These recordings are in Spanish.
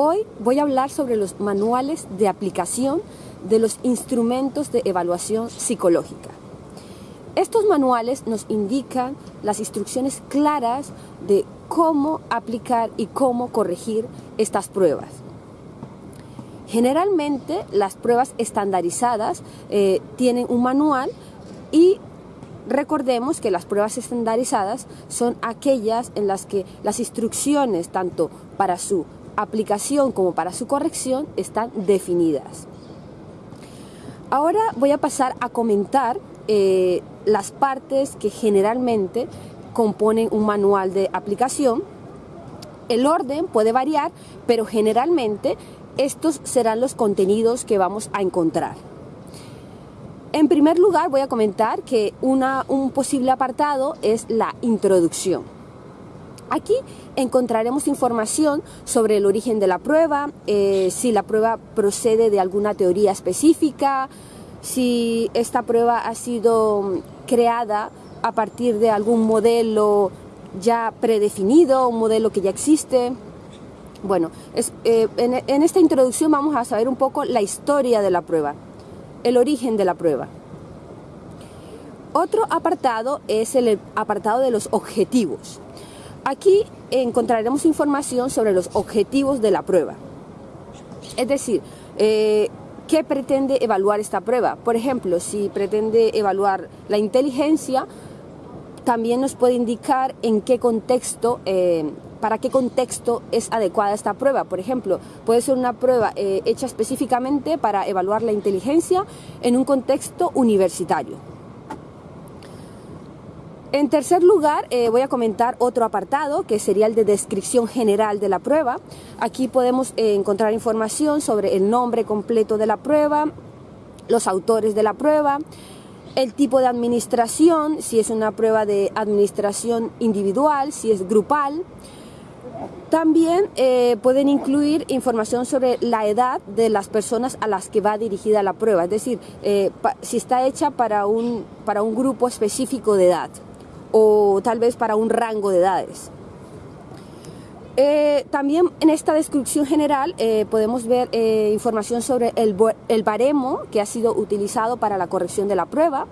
Hoy voy a hablar sobre los manuales de aplicación de los instrumentos de evaluación psicológica. Estos manuales nos indican las instrucciones claras de cómo aplicar y cómo corregir estas pruebas. Generalmente las pruebas estandarizadas eh, tienen un manual y recordemos que las pruebas estandarizadas son aquellas en las que las instrucciones tanto para su aplicación como para su corrección están definidas. Ahora voy a pasar a comentar eh, las partes que generalmente componen un manual de aplicación. El orden puede variar, pero generalmente estos serán los contenidos que vamos a encontrar. En primer lugar voy a comentar que un posible apartado es la introducción. Aquí encontraremos información sobre el origen de la prueba, eh, si la prueba procede de alguna teoría específica, si esta prueba ha sido creada a partir de algún modelo ya predefinido, un modelo que ya existe. Bueno, eh, en esta introducción vamos a saber un poco la historia de la prueba, el origen de la prueba. Otro apartado es el apartado de los objetivos. Aquí encontraremos información sobre los objetivos de la prueba. Es decir, eh, ¿qué pretende evaluar esta prueba? Por ejemplo, si pretende evaluar la inteligencia, también nos puede indicar en qué contexto, eh, para qué contexto es adecuada esta prueba. Por ejemplo, puede ser una prueba eh, hecha específicamente para evaluar la inteligencia en un contexto universitario. En tercer lugar, eh, voy a comentar otro apartado que sería el de descripción general de la prueba. Aquí podemos eh, encontrar información sobre el nombre completo de la prueba, los autores de la prueba, el tipo de administración, si es una prueba de administración individual, si es grupal. También eh, pueden incluir información sobre la edad de las personas a las que va dirigida la prueba, es decir, si está hecha para un, para un grupo específico de edad o tal vez para un rango de edades. Eh, también en esta descripción general eh, podemos ver eh, información sobre el, el, baremo que ha sido utilizado para la corrección de la prueba.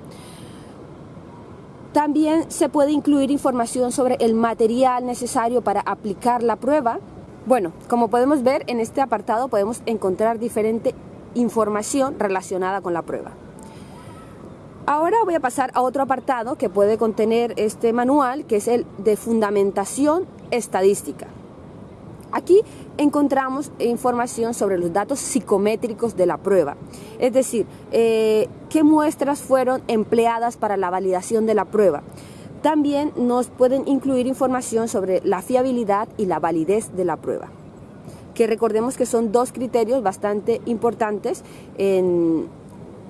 También se puede incluir información sobre el material necesario para aplicar la prueba. Bueno, como podemos ver en este apartado podemos encontrar diferente información relacionada con la prueba. Ahora voy a pasar a otro apartado que puede contener este manual, que es el de fundamentación estadística. Aquí encontramos información sobre los datos psicométricos de la prueba, es decir, eh, qué muestras fueron empleadas para la validación de la prueba. También nos pueden incluir información sobre la fiabilidad y la validez de la prueba, que recordemos que son dos criterios bastante importantes en,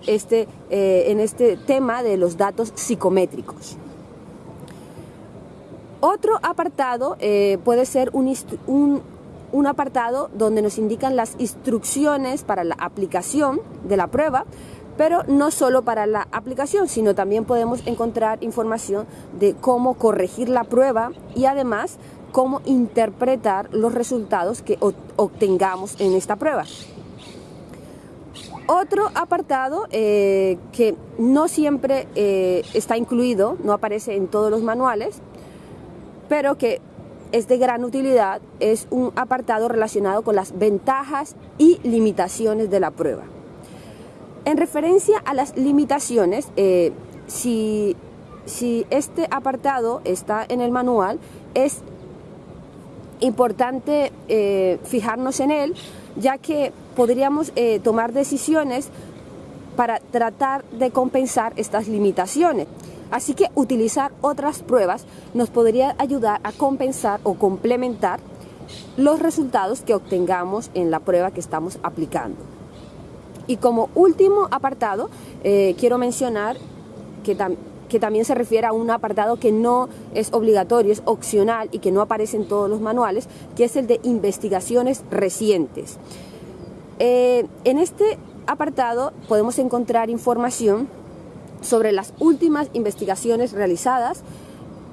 este, eh, en este tema de los datos psicométricos. Otro apartado eh, puede ser un, un, un, apartado donde nos indican las instrucciones para la aplicación de la prueba, pero no solo para la aplicación, sino también podemos encontrar información de cómo corregir la prueba y además cómo interpretar los resultados que obtengamos en esta prueba. Otro apartado eh, que no siempre eh, está incluido, no aparece en todos los manuales, pero que es de gran utilidad, es un apartado relacionado con las ventajas y limitaciones de la prueba. En referencia a las limitaciones, eh, si, si este apartado está en el manual, es importante fijarnos en él, ya que podríamos eh, tomar decisiones para tratar de compensar estas limitaciones. Así que utilizar otras pruebas nos podría ayudar a compensar o complementar los resultados que obtengamos en la prueba que estamos aplicando. Y como último apartado, eh, quiero mencionar que, que también se refiere a un apartado que no es obligatorio, es opcional y que no aparece en todos los manuales, que es el de investigaciones recientes. Eh, en este apartado podemos encontrar información sobre las últimas investigaciones realizadas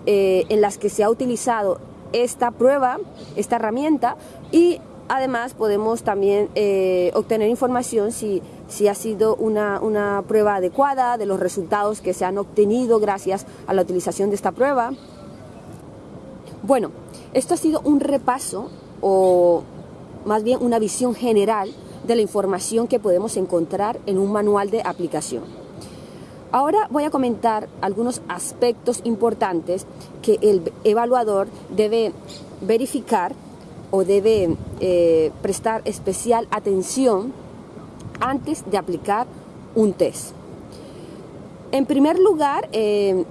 eh, en las que se ha utilizado esta prueba, esta herramienta y Además, podemos también eh, obtener información si, si ha sido una, una, prueba adecuada, de los resultados que se han obtenido gracias a la utilización de esta prueba. Bueno, esto ha sido un repaso o más bien una visión general de la información que podemos encontrar en un manual de aplicación. Ahora voy a comentar algunos aspectos importantes que el evaluador debe verificar o debe eh, prestar especial atención antes de aplicar un test. En primer lugar, eh,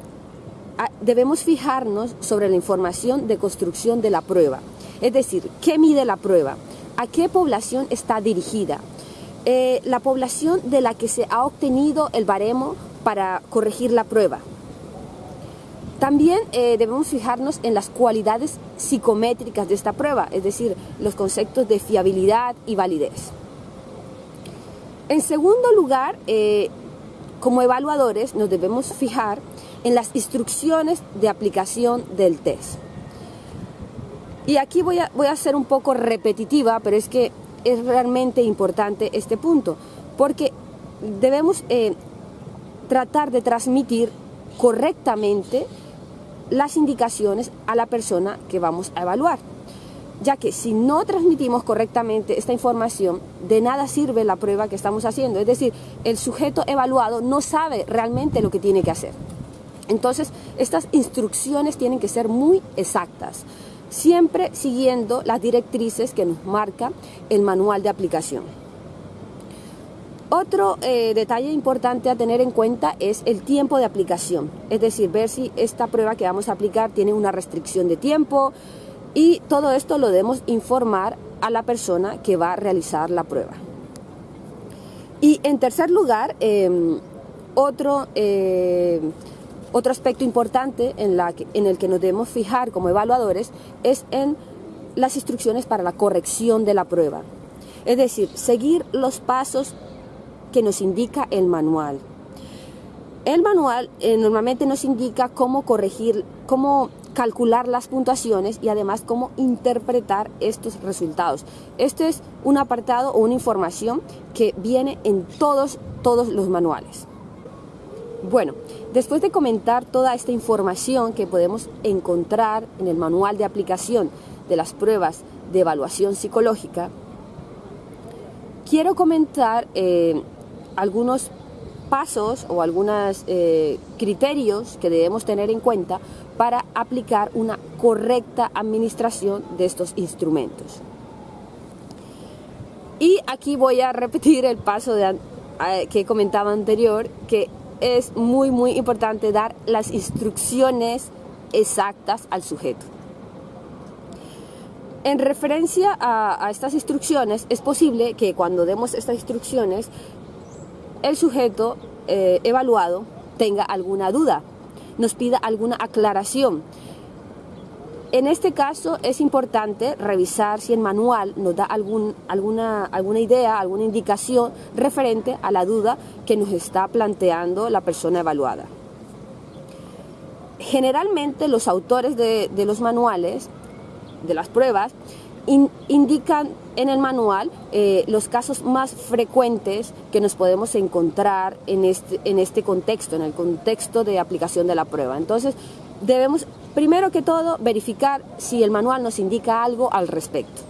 debemos fijarnos sobre la información de construcción de la prueba, es decir, qué mide la prueba, a qué población está dirigida, eh, la población de la que se ha obtenido el baremo para corregir la prueba. También eh, debemos fijarnos en las cualidades psicométricas de esta prueba, es decir, los conceptos de fiabilidad y validez. En segundo lugar, eh, como evaluadores nos debemos fijar en las instrucciones de aplicación del test. Y aquí voy a, voy a ser un poco repetitiva, pero es que es realmente importante este punto, porque debemos eh, tratar de transmitir correctamente las indicaciones a la persona que vamos a evaluar, ya que si no transmitimos correctamente esta información, de nada sirve la prueba que estamos haciendo, es decir, el sujeto evaluado no sabe realmente lo que tiene que hacer. Entonces, estas instrucciones tienen que ser muy exactas, siempre siguiendo las directrices que nos marca el manual de aplicación. Otro eh, detalle importante a tener en cuenta es el tiempo de aplicación, es decir, ver si esta prueba que vamos a aplicar tiene una restricción de tiempo y todo esto lo debemos informar a la persona que va a realizar la prueba. Y en tercer lugar, em, otro eh, otro aspecto importante en, el que nos debemos fijar como evaluadores es en las instrucciones para la corrección de la prueba. Es decir, seguir los pasos que nos indica el manual. El manual eh, normalmente nos indica cómo corregir, cómo calcular las puntuaciones y además cómo interpretar estos resultados. Este es un apartado o una información que viene en todos, todos los manuales. Bueno, después de comentar toda esta información que podemos encontrar en el manual de aplicación de las pruebas de evaluación psicológica, quiero comentar eh, algunos pasos o algunos eh, criterios que debemos tener en cuenta para aplicar una correcta administración de estos instrumentos. Y aquí voy a repetir el paso que comentaba anterior, que es muy, muy importante dar las instrucciones exactas al sujeto. En referencia a, estas instrucciones, es posible que cuando demos estas instrucciones, el sujeto eh, evaluado tenga alguna duda, nos pida alguna aclaración. En este caso es importante revisar si el manual nos da alguna, alguna idea, alguna indicación referente a la duda que nos está planteando la persona evaluada. Generalmente los autores de, los manuales, de las pruebas, indican en el manual eh, los casos más frecuentes que nos podemos encontrar en este, en este contexto, en el contexto de aplicación de la prueba. Entonces, debemos primero que todo verificar si el manual nos indica algo al respecto.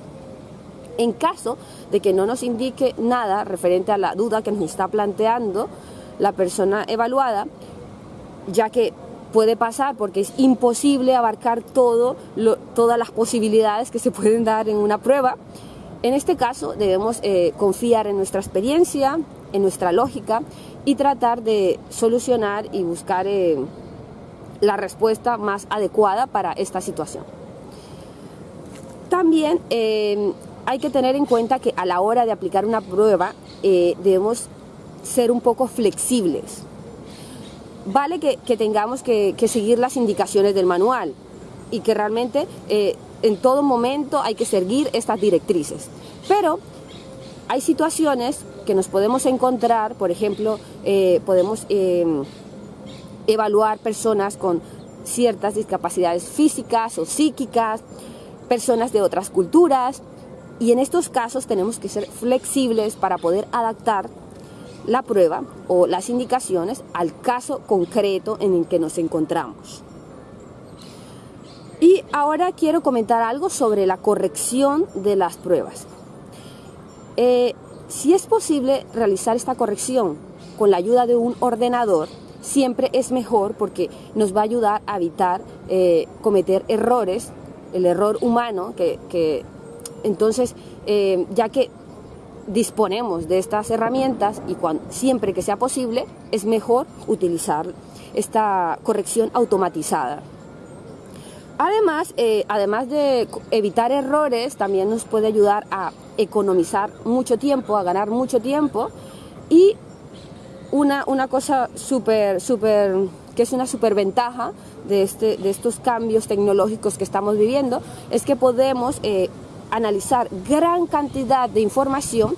En caso de que no nos indique nada referente a la duda que nos está planteando la persona evaluada, ya que puede pasar porque es imposible abarcar todo, todas las posibilidades que se pueden dar en una prueba, en este caso debemos eh, confiar en nuestra experiencia, en nuestra lógica y tratar de solucionar y buscar eh, la respuesta más adecuada para esta situación. También eh, hay que tener en cuenta que a la hora de aplicar una prueba eh, debemos ser un poco flexibles. Vale que, tengamos que, seguir las indicaciones del manual y que realmente eh, en todo momento hay que seguir estas directrices. Pero hay situaciones que nos podemos encontrar, por ejemplo, podemos evaluar personas con ciertas discapacidades físicas o psíquicas, personas de otras culturas, Y en estos casos tenemos que ser flexibles para poder adaptar la prueba o las indicaciones al caso concreto en el que nos encontramos. Y ahora quiero comentar algo sobre la corrección de las pruebas. Eh, si es posible realizar esta corrección con la ayuda de un ordenador, siempre es mejor porque nos va a ayudar a evitar eh, cometer errores, el error humano, que, entonces, eh, ya que disponemos de estas herramientas y siempre que sea posible, es mejor utilizar esta corrección automatizada. Además, eh, además de evitar errores, también nos puede ayudar a economizar mucho tiempo, a ganar mucho tiempo y una, una cosa súper, súper, que es una súper ventaja de, este, de estos cambios tecnológicos que estamos viviendo, es que podemos eh, analizar gran cantidad de información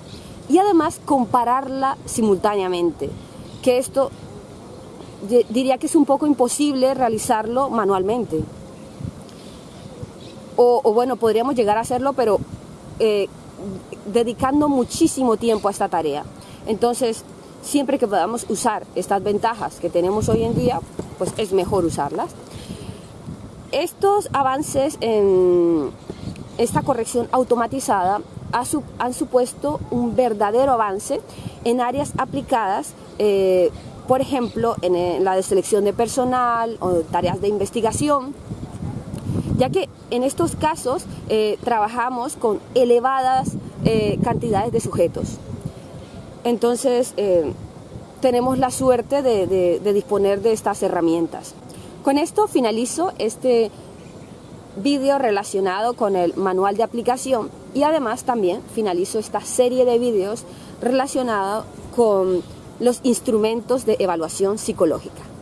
y además compararla simultáneamente, que esto diría que es un poco imposible realizarlo manualmente o, bueno, podríamos llegar a hacerlo, pero eh, dedicando muchísimo tiempo a esta tarea. Entonces, siempre que podamos usar estas ventajas que tenemos hoy en día, pues es mejor usarlas. Estos avances en esta corrección automatizada han supuesto un verdadero avance en áreas aplicadas, eh, por ejemplo, en la de selección de personal o tareas de investigación, ya que en estos casos eh, trabajamos con elevadas eh, cantidades de sujetos. Entonces, eh, tenemos la suerte de, disponer de estas herramientas. Con esto finalizo este vídeo relacionado con el manual de aplicación y además también finalizo esta serie de vídeos relacionados con los instrumentos de evaluación psicológica.